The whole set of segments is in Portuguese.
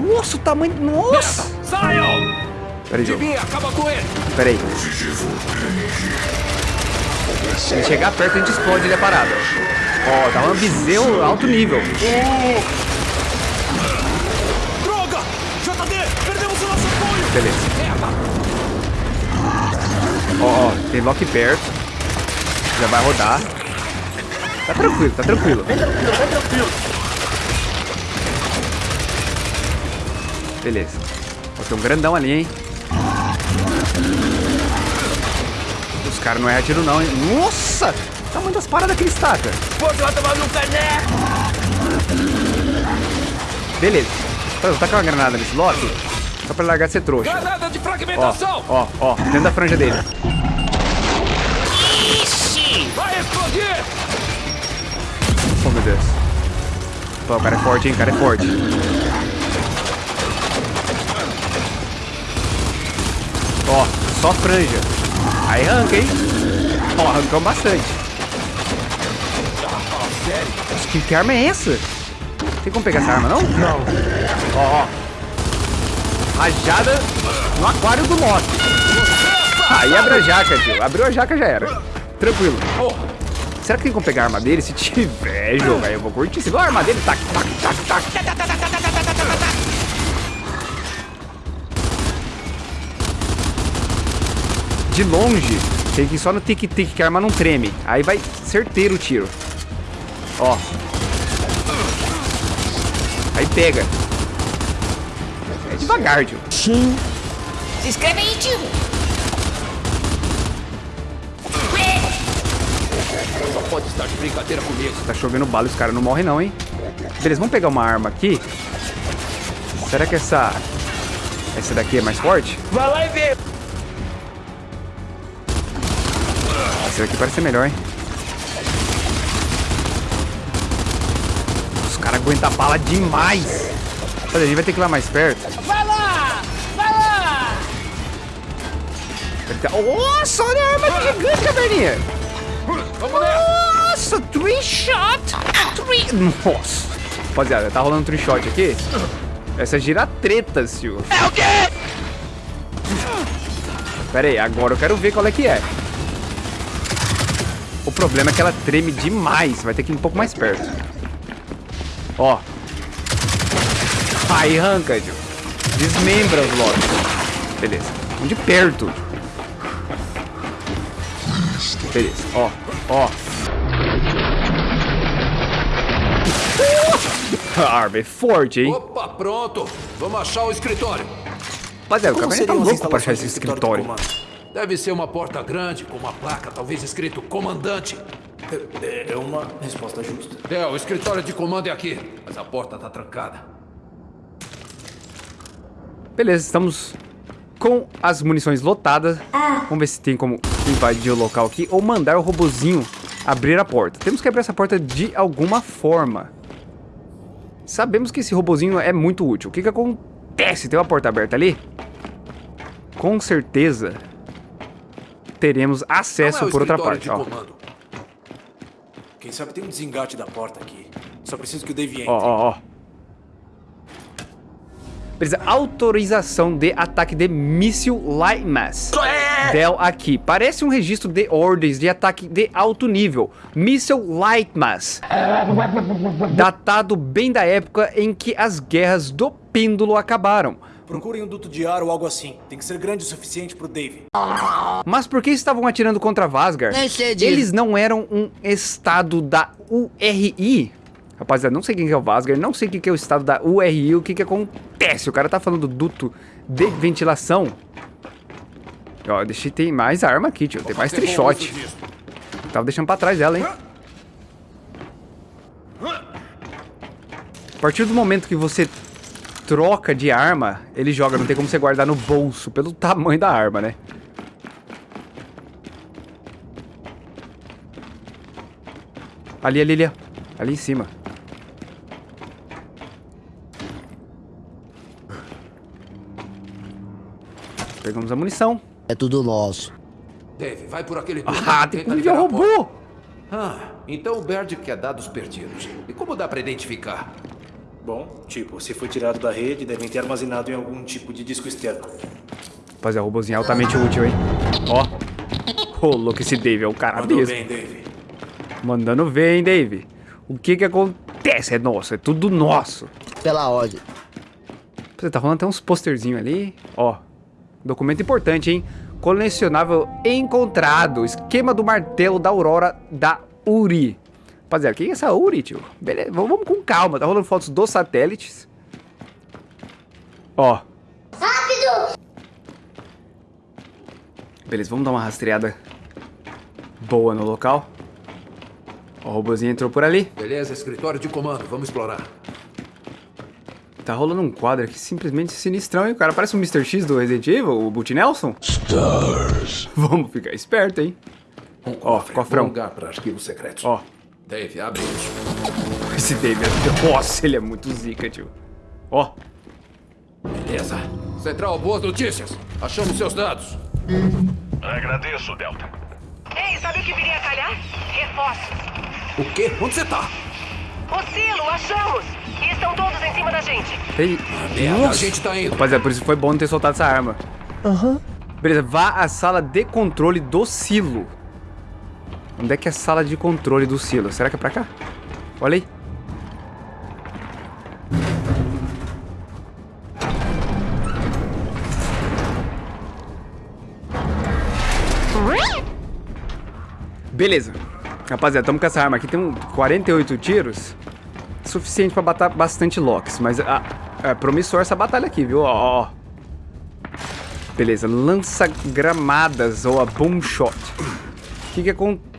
Nossa, o tamanho... Nossa! Saiam! Peraí, jogo. Acaba com ele! Peraí. Se ele chegar perto, a gente explode ele a parada. Ó, tá um ambizeu alto nível. Droga! JD, perdemos o nosso apoio! Beleza. Ó, ó, tem Loki perto. Já vai rodar. Tá tranquilo, tá tranquilo. Tranquilo, tranquilo. Beleza. Ó, tem um grandão ali, hein? Os caras não erram tiro não, hein? Nossa! Tamanho das paradas que ele estaca. Você vai tomar no cané! Beleza. Vou tacar uma granada nesse Loki. Só pra largar de ser trouxa. Granada de Ó, fragmentação! ó, ó. Dentro da franja dele. Vai explodir! Oh, meu Deus. Pô, o cara é forte, hein? O cara é forte. Ó, só franja. Aí arranca, hein? Ó, arrancamos bastante. Nossa, que, que arma é essa? Tem como pegar essa arma, não? Não. Ó, ó. Rajada no aquário do Loki. Aí abre a jaca, tio. Abriu a jaca, já era. Tranquilo. Será que tem como pegar a arma dele? Se tiver, jogo, aí eu vou curtir. Se a arma dele, tac, tac, tac, tac. De longe, tem que ir só no tic-tic, que a arma não treme. Aí vai certeiro o tiro. Ó. Aí pega. É devagar, tio. Se inscreve aí, tio. Só pode estar de brincadeira comigo. Tá chovendo bala e os caras não morrem não, hein? Beleza, vamos pegar uma arma aqui. Será que essa... Essa daqui é mais forte? Vai lá e vê! Essa daqui parece ser melhor, hein? Os caras aguentam bala demais. Olha, a gente vai ter que ir lá mais perto. Vai lá! Vai lá! Nossa, olha a arma gigante, caverninha. Vamos! Nossa, three shot. Three... Nossa. Rapaziada, tá rolando three shot aqui. Essa gira treta, senhor. É o quê? Pera aí, agora eu quero ver qual é que é. O problema é que ela treme demais. Vai ter que ir um pouco mais perto. Ó. Aí arranca, tio. Desmembra os lobbies. Beleza. Vamos de perto. Beleza. Ó. Ó. A arma é forte, hein? Opa, pronto! Vamos achar o escritório. Rapaziada, o caverninha tá louco pra achar esse escritório escritório. Deve ser uma porta grande com uma placa, talvez escrito comandante. É é uma resposta justa. É, o escritório de comando é aqui, mas a porta tá trancada. Beleza, estamos com as munições lotadas. Vamos ver se tem como invadir o local aqui ou mandar o robozinho abrir a porta. Temos que abrir essa porta de alguma forma. Sabemos que esse robozinho é muito útil. O que que acontece? Tem uma porta aberta ali? Com certeza teremos acesso é por outra parte. Ó, comando. Quem sabe tem um desengate da porta aqui. Só preciso que o Dave entre. ó, ó. ó. Beleza, autorização de ataque de míssil Light Mass. Del aqui. Parece um registro de ordens de ataque de alto nível. Míssil Light Mass. Datado bem da época em que as guerras do pêndulo acabaram. Procurem um duto de ar ou algo assim. Tem que ser grande o suficiente pro Dave. Mas por que estavam atirando contra Vasgar? Nem sei disso. Eles não eram um estado da URI? Rapaziada, não sei quem que é o Vasgar, não sei o que que é o estado da URI, o que que acontece. O cara tá falando do duto de ventilação. Ó, eu deixei, tem mais arma aqui, tio. Tem mais trichote. Tava deixando pra trás dela, hein? A partir do momento que você troca de arma, ele joga. Não tem como você guardar no bolso, pelo tamanho da arma, né? Ali, ali, ali. Ali em cima. Pegamos a munição. É tudo nosso. Dave, vai por aquele. Ah, tem que liberar o robô! Ah, então o Baird quer dados perdidos. E como dá pra identificar? Bom, tipo, se foi tirado da rede, devem ter armazenado em algum tipo de disco externo. Rapaziada, o robôzinho é altamente útil, hein? Ó. Ô, louco, esse Dave é o cara Mandou mesmo. bem, Dave. Mandando ver, hein, Dave? O que que acontece? É nosso, é tudo nosso. Pela ordem. Você tá rolando até uns posterzinhos ali. Ó, documento importante, hein? Colecionável encontrado. Esquema do martelo da Aurora da Uri. Rapaziada, quem é essa Uri, tio? Beleza, vamos com calma. Tá rolando fotos dos satélites. Ó. Rápido! Beleza, vamos dar uma rastreada boa no local. Ó, o robôzinho entrou por ali. Beleza, escritório de comando, vamos explorar. Tá rolando um quadro aqui simplesmente sinistrão, hein? O cara parece um Mr. X do Resident Evil, o Boot Nelson. Stars. Vamos ficar esperto, hein? Um Ó, cofre, cofrão. bom lugar para arquivos secretos. Ó, Dave, abre isso. esse David, nossa, ele é muito zica, tio. Ó, Beleza. Central, boas notícias. Achamos seus dados. Agradeço, Delta. Ei, sabe o que viria a calhar? Reforços. O quê? Onde você tá? O silo, achamos! E estão todos em cima da gente. Merda, a gente tá indo. Rapaziada, por isso foi bom não ter soltado essa arma. Aham. Beleza, vá à sala de controle do silo. Onde é que é a sala de controle do silo? Será que é pra cá? Olha aí. Beleza. Rapaziada, tamo com essa arma aqui. Tem um 48 tiros. Suficiente pra matar bastante Locks. Mas ah, é promissor essa batalha aqui, viu? Ó, ó. Beleza, lança gramadas ou a boom shot. O que que acontece?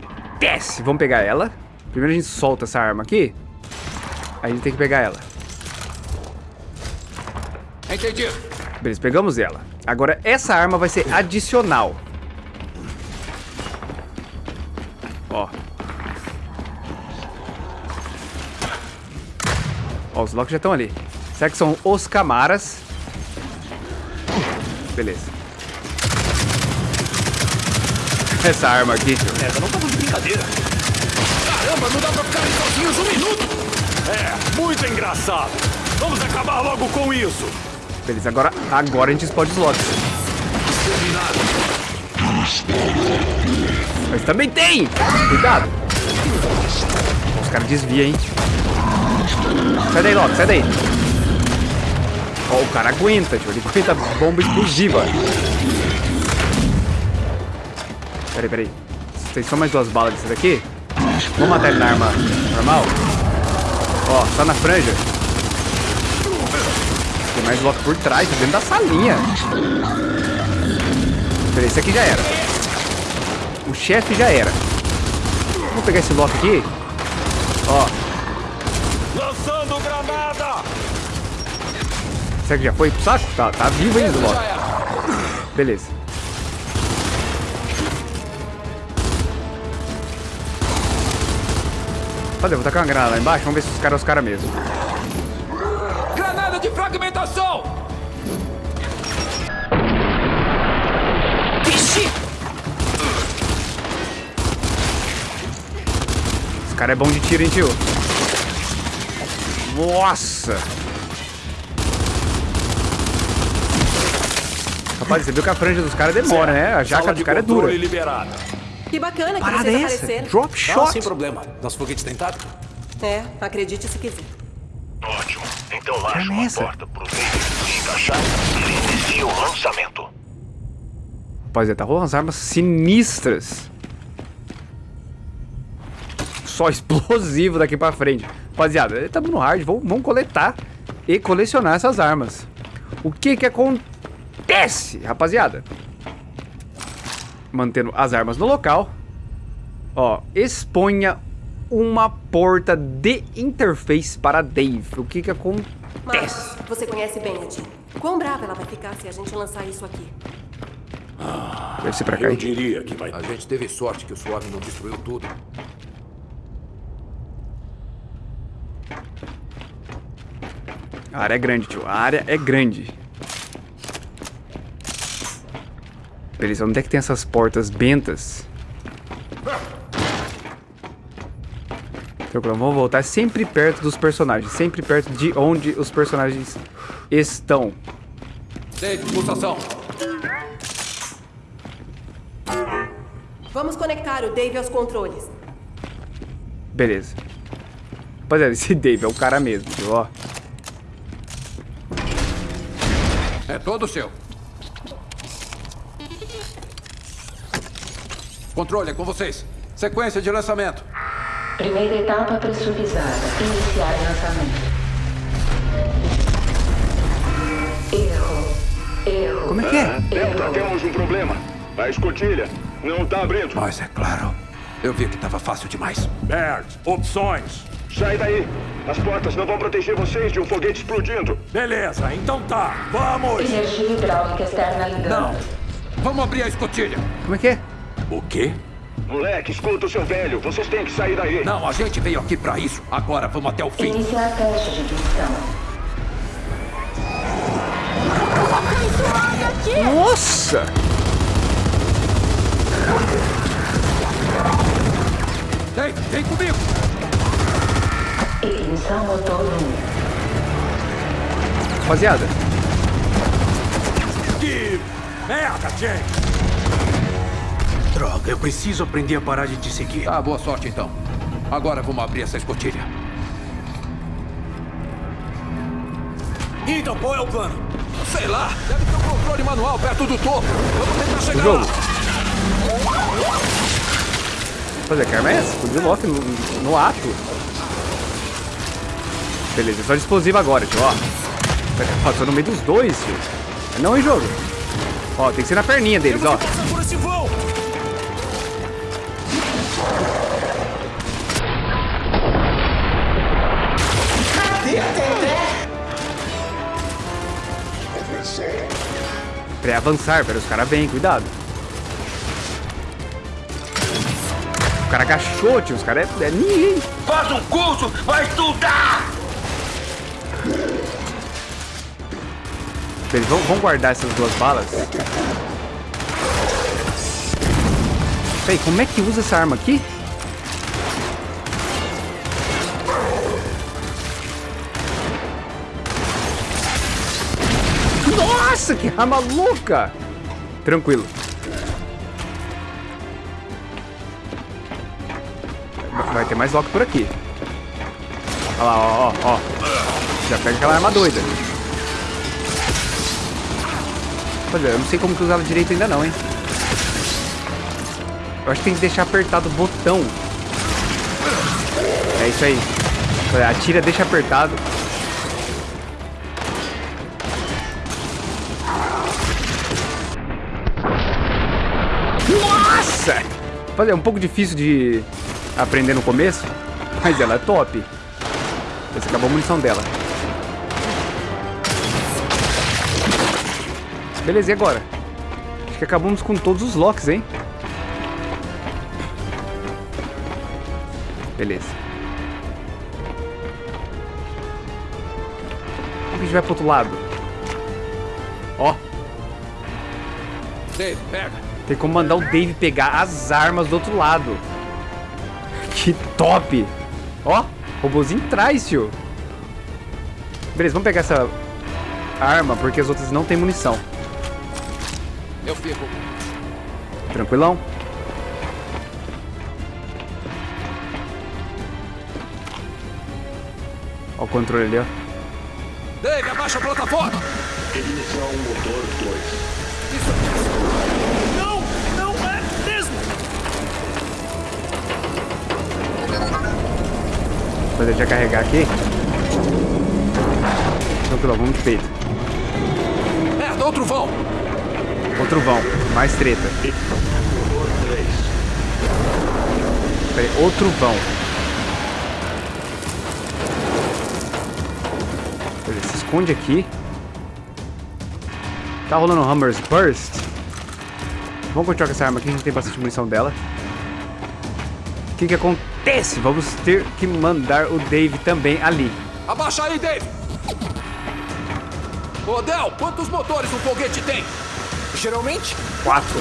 Vamos pegar ela. Primeiro a gente solta essa arma aqui. Aí a gente tem que pegar ela. Entendi. Beleza, pegamos ela. Agora essa arma vai ser adicional. Ó. Ó, os locks já estão ali. Será que são os camaras? Beleza. Essa arma aqui. Essa não tá de brincadeira. Caramba, não dá pra ficar sozinhos um minuto. É, muito engraçado. Vamos acabar logo com isso. Beleza, agora, agora a gente explode os. Terminado. Mas também tem! Cuidado! Os caras desviam, hein? Sai daí, Loki, sai daí! Ó, o cara aguenta, tio. Ele aguenta bomba explosiva. Peraí, peraí. Tem só mais duas balas desse daqui? Vamos matar ele na arma normal? Ó, só na franja. Tem mais Loki por trás, tá dentro da salinha. Peraí, esse aqui já era. O chefe já era. Vamos pegar esse Loki aqui. Ó, Lançando granada. será que já foi pro saco? Tá, tá vivo ainda o Loki. Já Cadê? Vou tacar uma granada lá embaixo. Vamos ver se os caras são os caras mesmo. Granada de fragmentação. Vixe! Esse cara é bom de tiro, hein, tio? Nossa! Rapaz, você viu que a franja dos caras demora, né? A jaca Sala dos caras é dura. liberada. Que bacana que Parada vocês é essa? apareceram. Drop Ah, shot. sem problema. Nosso foguete tentado? É, acredite se quiser. Ótimo. Então acha uma essa? porta pro se encaixar e inicia o lançamento. Rapaziada, tá rolando umas armas sinistras. Só explosivo daqui pra frente. Rapaziada, estamos no hard. Vamos, vamos coletar e colecionar essas armas. O que que acontece, rapaziada? Mantendo as armas no local. Ó, exponha uma porta de interface para Dave. O que que acontece? Marcos, você conhece bem a Jean. Quão brava ela vai ficar se a gente lançar isso aqui? Deve ser pra cá. Eu diria que vai A gente teve sorte que o Swarm não destruiu tudo. A área é grande, tio. A área é grande. Beleza, onde é que tem essas portas bentas? Tranquilo, vamos voltar sempre perto dos personagens. Sempre perto de onde os personagens estão. Dave, pulsação. Vamos conectar o Dave aos controles. Beleza. Rapaziada, esse Dave é o cara mesmo, viu? Ó. É todo seu. Controle, é com vocês. Sequência de lançamento. Primeira etapa pressurizada. Iniciar lançamento. Erro. Erro. Como é que é? Delta, temos um problema. A escotilha não tá abrindo. Mas é claro. Eu vi que tava fácil demais. Bert, opções. Sai daí. As portas não vão proteger vocês de um foguete explodindo. Beleza, então tá. Vamos! Energia hidráulica externa ligando. Não. Vamos abrir a escotilha. Como é que é? O quê? Moleque, escuta o seu velho. Vocês têm que sair daí. Não, a gente veio aqui pra isso. Agora vamos até o fim. Iniciar teste de ignição. Nossa! Dave, vem comigo. Ignição motor 1. Rapaziada, Que merda, James! Droga, eu preciso aprender a parar de te seguir. Tá, boa sorte então. Agora vamos abrir essa escotilha. Então, qual é o plano? Sei lá, deve ter um controle manual perto do topo. Vamos tentar chegar jogo. lá. Fazer é essa? Explodiu o Loki no, no ato. Beleza, só de explosivo agora, tio, ó. Passou no meio dos dois, tio. Não em jogo. Ó, tem que ser na perninha deles, ó. Esse voo! Pré-avançar, pera, os caras vêm, cuidado. O cara agachou, tio, os caras é, é ninguém. Faz um curso, vai estudar! Beleza, vamos, vamos guardar essas duas balas. Peraí, como é que usa essa arma aqui? Nossa, que arma louca! Tranquilo. Vai- ter mais Loki por aqui. Olha lá, ó, ó, ó. Já pega aquela arma doida. Olha, eu não sei como que usava direito ainda não, hein? Eu acho que tem que deixar apertado o botão. É isso aí. Atira, deixa apertado. É um pouco difícil de aprender no começo, mas ela é top. Essa acabou a munição dela. Beleza, e agora? Acho que acabamos com todos os locks, hein? Beleza. Como a gente vai pro outro lado? Ó, Dave, pega. Tem como mandar o Dave pegar as armas do outro lado. Que top! Ó, robozinho traz, tio. Beleza, vamos pegar essa arma, porque as outras não tem munição. Eu fico. Tranquilão? Ó o controle ali, ó. Dave, abaixa a plataforma. Ignição motor 2. Vou deixar carregar aqui. Tranquilão, vamos de peito. Merda, outro vão. Outro vão, mais treta. Motor 3. Pera aí, outro vão. Beleza, se esconde aqui. Tá rolando um Hammer's Burst. Vamos continuar com essa arma aqui, a gente tem bastante munição dela. O que que acontece? Vamos ter que mandar o Dave também ali. Abaixa aí, Dave. Ô, Del, quantos motores um foguete tem? Geralmente, Quatro.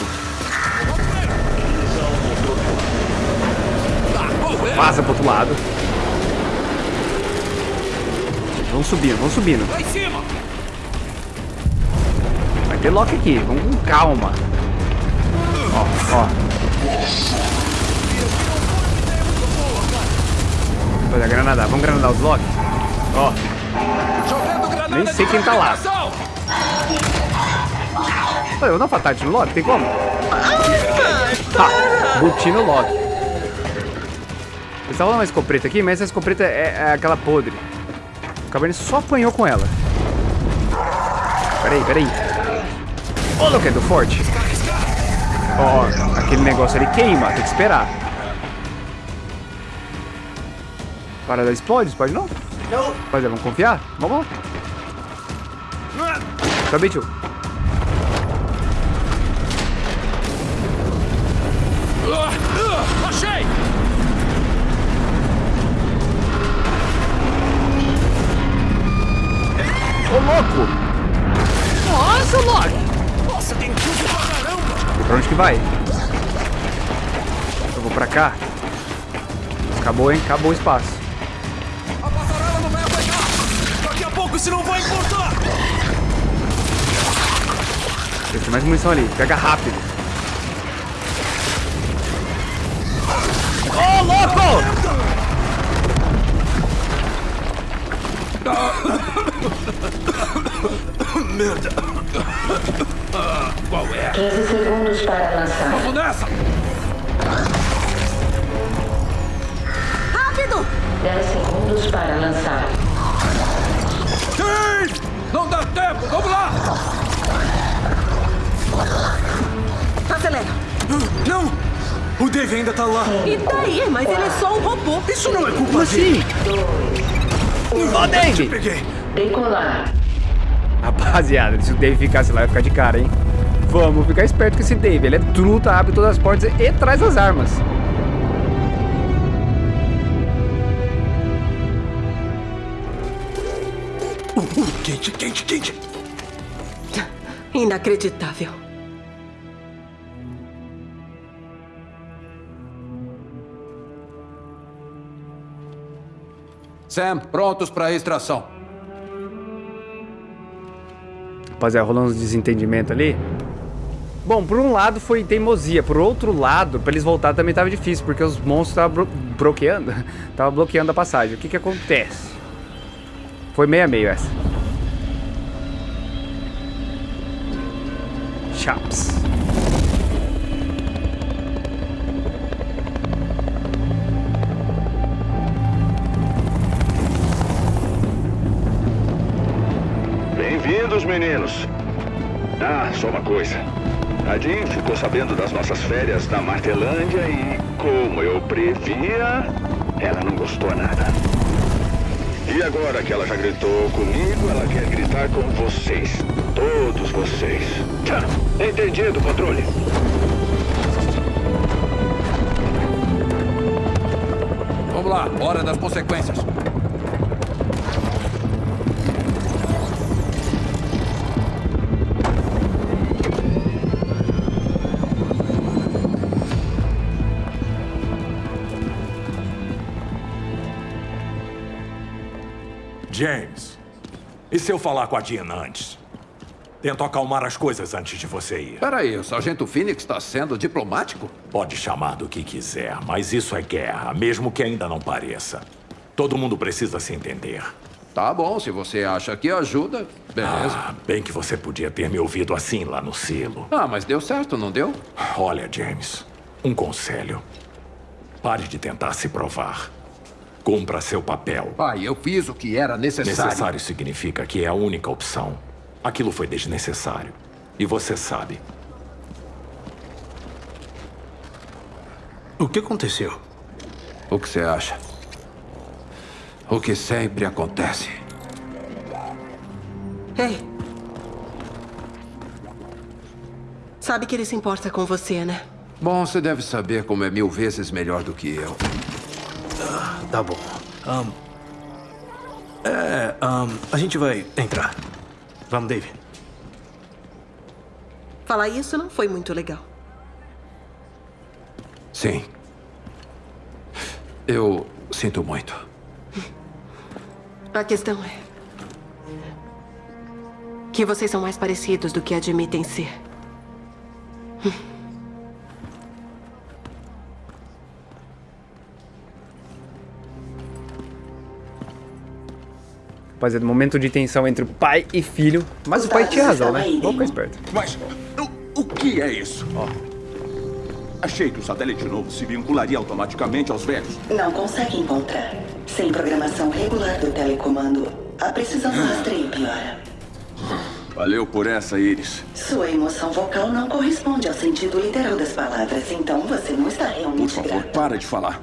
Tá. Vaza pro outro lado. vamos subindo, vamos subindo. Lá em cima! Vai ter Loki aqui, vamos com calma. Ó, ó. Olha, granada, vamos granadar os Loki. Ó, Nem sei quem tá lá. Olha, eu um fatality no Loki, tem como? Buti no Loki. Eles estavam uma escopeta aqui, mas essa escopeta é, é aquela podre. O Cabernet só apanhou com ela. Peraí, peraí. Ô, Loki, é do forte. Ó, aquele negócio ali queima, tem que esperar. Parada explode, explode não? Não. Mas é, vamos confiar? Vamos lá. Também, tio. Ah, ah, achei! Ô, louco! Nossa, Loki! Nossa, tem tudo pra caramba! E pra onde que vai? Eu vou pra cá. Acabou, hein? Acabou o espaço. Tem mais munição ali. Pega rápido. Ô, louco! Qual é? 15 segundos para lançar. Vamos nessa! Rápido! 10 segundos para lançar. Sim! Não dá tempo! Vamos lá! Acelera. Não! O Dave ainda tá lá. E daí? Mas ele é só um robô. Isso não é culpa Como dele. assim? Ô, Dave! Peguei. Decolar. Rapaziada, se o Dave ficasse lá, ia ficar de cara, hein? Vamos ficar esperto com esse Dave. Ele é truta, abre todas as portas e traz as armas. Quente, quente, quente. Inacreditável. Sam, prontos para extração. Rapaziada, rolando uns desentendimento ali. Bom, por um lado foi teimosia, por outro lado, pra eles voltar também tava difícil, porque os monstros estavam blo bloqueando, tava bloqueando a passagem. O que que acontece? Foi meio a meio essa. Chaps. Bem-vindos, meninos. Ah, só uma coisa. A Jean ficou sabendo das nossas férias na Martelândia e, como eu previa, ela não gostou nada. E agora que ela já gritou comigo, ela quer gritar com vocês. Todos vocês. Tchá, entendido, controle. Vamos lá, hora das consequências. James, e se eu falar com a Diana antes? Tento acalmar as coisas antes de você ir. Peraí, o Sargento Phoenix está sendo diplomático? Pode chamar do que quiser, mas isso é guerra, mesmo que ainda não pareça. Todo mundo precisa se entender. Tá bom, se você acha que ajuda, beleza. Ah, bem que você podia ter me ouvido assim lá no silo. Ah, mas deu certo, não deu? Olha, James, um conselho. Pare de tentar se provar. Cumpra seu papel. Pai, eu fiz o que era necessário. Necessário significa que é a única opção. Aquilo foi desnecessário. E você sabe. O que aconteceu? O que você acha? O que sempre acontece. Ei. Sabe que ele se importa com você, né? Bom, você deve saber como é mil vezes melhor do que eu. Tá bom. Ahn, é, ahn, a gente vai entrar. Vamos, Dave. Falar isso não foi muito legal. Sim. Eu sinto muito. A questão é, Que vocês são mais parecidos do que admitem ser. Rapaziada, momento de tensão entre o pai e filho. Mas o pai tinha razão, né? Vamos ficar esperto. Mas o, o que é isso? Achei que o satélite novo se vincularia automaticamente aos velhos. Não consegue encontrar. Sem programação regular do telecomando, a precisão do rastreio piora. Valeu por essa, Iris. Sua emoção vocal não corresponde ao sentido literal das palavras, então você não está Por realmente favor, grato. para de falar.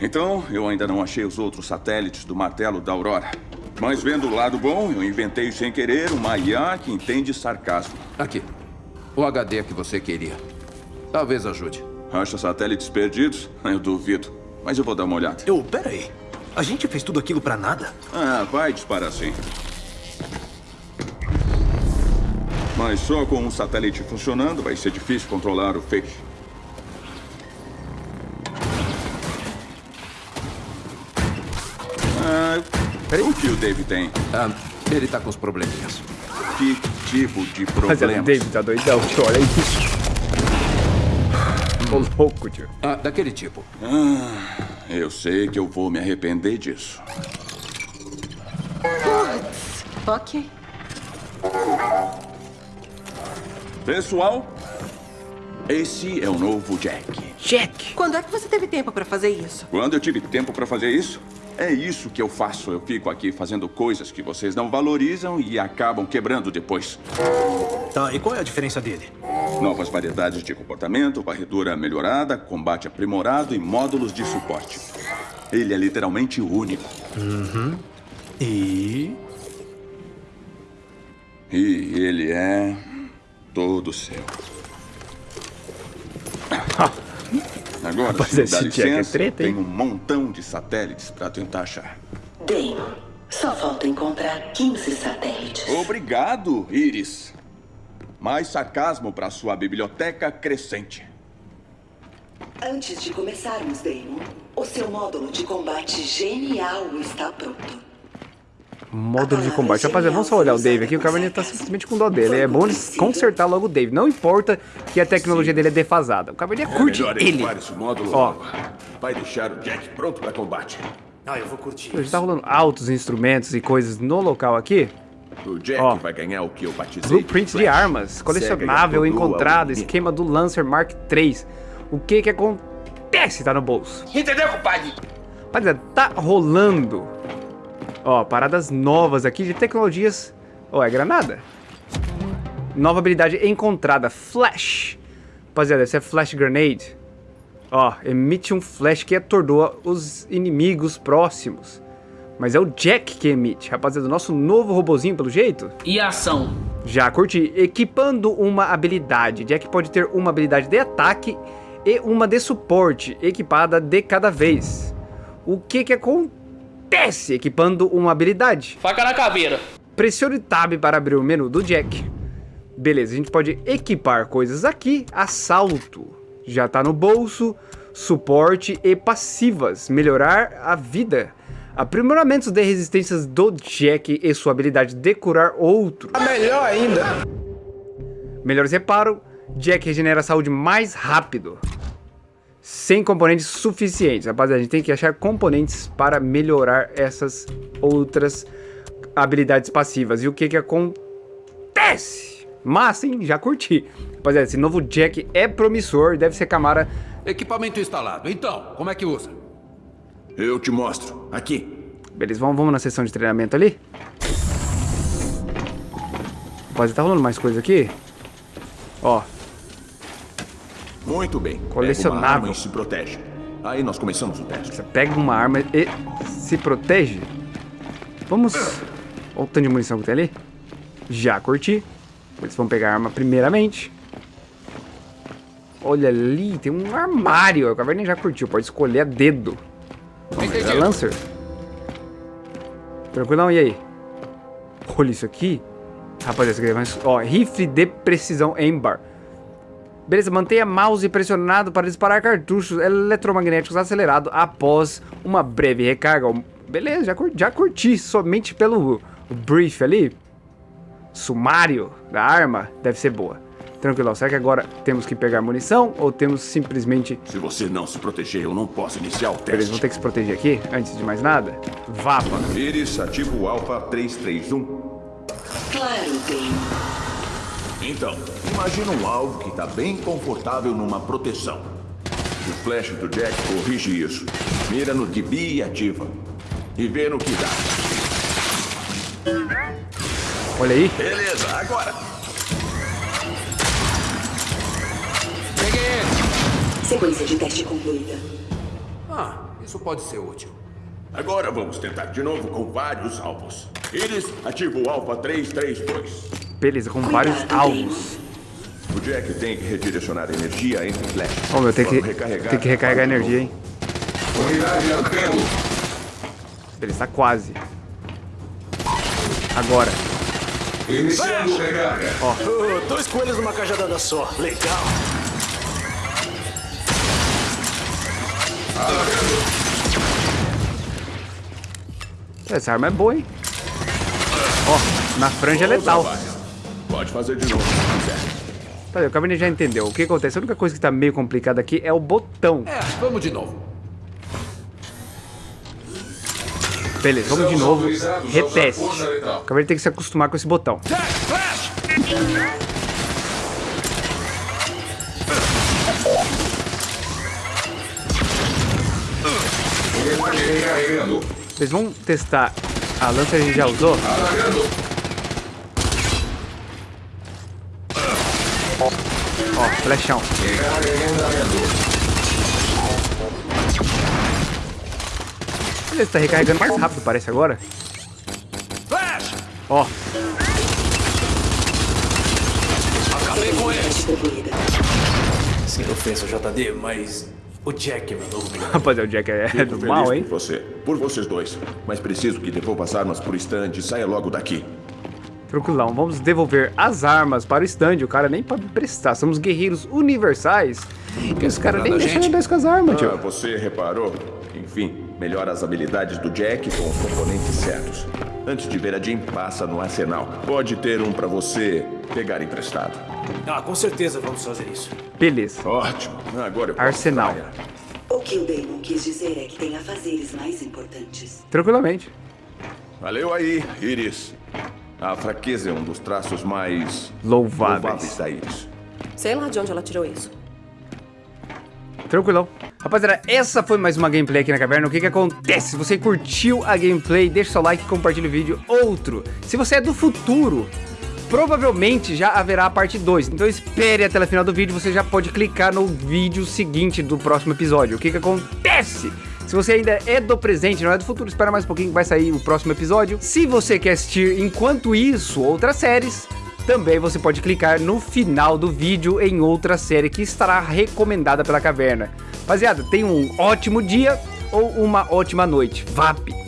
Então, eu ainda não achei os outros satélites do martelo da Aurora. Mas vendo o lado bom, eu inventei sem querer uma IA que entende sarcasmo. Aqui. O HD que você queria. Talvez ajude. Acha satélites perdidos? Eu duvido. Mas eu vou dar uma olhada. Eu, pera aí. A gente fez tudo aquilo pra nada? Ah, vai disparar sim. Mas só com um satélite funcionando vai ser difícil controlar o feixe. O que o Dave tem? Ah, ele tá com os probleminhas. Que tipo de Rapaziada, o problema? David tá doidão, tio. Olha isso. Tô louco, tio. Ah, daquele tipo. Eu sei que eu vou me arrepender disso. Ok. Pessoal, esse é o novo Jack. Jack. Quando é que você teve tempo pra fazer isso? Quando eu tive tempo pra fazer isso, é isso que eu faço. Eu fico aqui fazendo coisas que vocês não valorizam e acabam quebrando depois. Tá, e qual é a diferença dele? Novas variedades de comportamento, varredura melhorada, combate aprimorado e módulos de suporte. Ele é literalmente único. E. E ele é todo seu. Agora, Rapaz, se esse é licença, treta, hein? tem um montão de satélites pra tentar achar. Damon, só falta encontrar 15 satélites. Obrigado, Iris. Mais sarcasmo para sua biblioteca crescente. Antes de começarmos, Damon, o seu módulo de combate genial está pronto. Módulo de combate. Rapaziada, vamos só olhar o Dave aqui. O Cabernet tá simplesmente com dó dele. É bom consertar logo o Dave. Não importa que a tecnologia dele é defasada. O Cabernet curte ele. esse módulo Ó. Vai deixar o Jack pronto para combate. Ah, eu vou curtir. Já tá rolando altos instrumentos e coisas no local aqui. O Jack Ó. vai ganhar o que eu batizei Blueprints de Flash. armas, colecionável encontrado, esquema do Lancer Mark III. O que que acontece? Tá no bolso. Entendeu, compadre? Rapaziada, tá rolando. Ó, paradas novas aqui de tecnologias. Ó, é granada. Nova habilidade encontrada, Flash. Rapaziada, essa é Flash Grenade. Ó, emite um flash que atordoa os inimigos próximos. Mas é o Jack que emite. Rapaziada, o nosso novo robozinho, pelo jeito. E ação? Já curti. Equipando uma habilidade. Jack pode ter uma habilidade de ataque e uma de suporte, equipada de cada vez. O que que acontece equipando uma habilidade? Faca na caveira. Pressione Tab para abrir o menu do Jack. Beleza, a gente pode equipar coisas aqui. Assalto. Já tá no bolso. Suporte e passivas. Melhorar a vida. Aprimoramentos de resistências do Jack e sua habilidade de curar outros. Melhor ainda. Melhores reparo, Jack regenera a saúde mais rápido. Sem componentes suficientes. Rapaziada, a gente tem que achar componentes para melhorar essas outras habilidades passivas. E o que que acontece? Mas sim, já curti. Rapaziada, esse novo Jack é promissor. Deve ser Camara. Equipamento instalado. Então, como é que usa? Eu te mostro. Aqui. Beleza, vamos, vamos na sessão de treinamento ali. Rapaziada, tá rolando mais coisa aqui? Ó, Muito bem. Colecionável. Pega uma arma e se protege. Aí nós começamos o teste. Você pega uma arma e se protege. Vamos... Olha o tanto de munição que tem ali. Já curti. Eles vão pegar a arma primeiramente. Olha ali, tem um armário. O Caverninha já curtiu, pode escolher a dedo. Vamos pegar Lancer. Tranquilão, e aí? Olha isso aqui. Rapaziada, isso aqui é mais... Ó, rifle de precisão Embar. Beleza, mantenha mouse pressionado para disparar cartuchos eletromagnéticos acelerado após uma breve recarga. Beleza, já curti, já curti somente pelo brief ali. sumário da arma deve ser boa. Tranquilo, será que agora temos que pegar munição ou temos simplesmente... Se você não se proteger, eu não posso iniciar o Beleza, vamos ter que se proteger aqui, antes de mais nada. Vapa. Iris, ativa o Alpha 331. Claro, Damon. Então, imagina um alvo que está bem confortável numa proteção. O flash do Jack corrige isso. Mira no DB e ativa. E vê no que dá. Olha aí. Beleza, agora. Peguei ele. Sequência de teste concluída. Ah, isso pode ser útil. Agora vamos tentar de novo com vários alvos. Iris, ativa o Alpha 332. Beleza, com vários alvos. O Jack tem que redirecionar energia entre flashes. Ó, meu, tem que, tem que recarregar energia, hein? Beleza, tá quase. Agora. Iniciando recarga. Oh, dois coelhos numa cajadada só. Legal. Essa arma é boa, hein? Ó, na franja é letal. Fazer de novo se quiser. Tá, o Cabernet já entendeu. O que acontece? A única coisa que tá meio complicada aqui é o botão. É, vamos de novo. Beleza, vamos de novo. Reteste. O Cabernet tem que se acostumar com esse botão. Vocês vão testar a lança que a gente já usou? Alagando. Ó, flechão. Beleza, tá recarregando mais rápido, parece agora. Flash! Ó, Acabei com concluída. Sem ofensa, JD, mas o Jack é meu novo melhor. rapaziada, o Jack é, é Fico do feliz mal, hein? por você. Por vocês dois. Mas preciso que devolva as armas pro stand e saia logo daqui. Tranquilão, vamos devolver as armas para o stand. O cara nem pode prestar. Somos guerreiros universais. E os caras nem deixam nós com as armas, Ah, tio. você reparou? Enfim, melhora as habilidades do Jack com os componentes certos. Antes de ver a Jim, passa no arsenal. Pode ter um pra você pegar emprestado. Ah, com certeza vamos fazer isso. Beleza. Ótimo. Agora eu posso Arsenal. trabalhar. O que o Damon quis dizer é que tem afazeres mais importantes. Tranquilamente. Valeu aí, Iris. A fraqueza é um dos traços mais Louváveis. da Iris. Sei lá de onde ela tirou isso. Tranquilão. Rapaziada, essa foi mais uma gameplay aqui na caverna. O que que acontece? Se você curtiu a gameplay, deixa seu like e compartilha o vídeo. Outro, se você é do futuro, provavelmente já haverá a parte 2. Então espere até o final do vídeo, você já pode clicar no vídeo seguinte do próximo episódio. O que que acontece? Se você ainda é do presente, não é do futuro, espera mais um pouquinho que vai sair o próximo episódio. Se você quer assistir enquanto isso outras séries, também você pode clicar no final do vídeo em outra série que estará recomendada pela caverna. Rapaziada, tenha um ótimo dia ou uma ótima noite. VAP!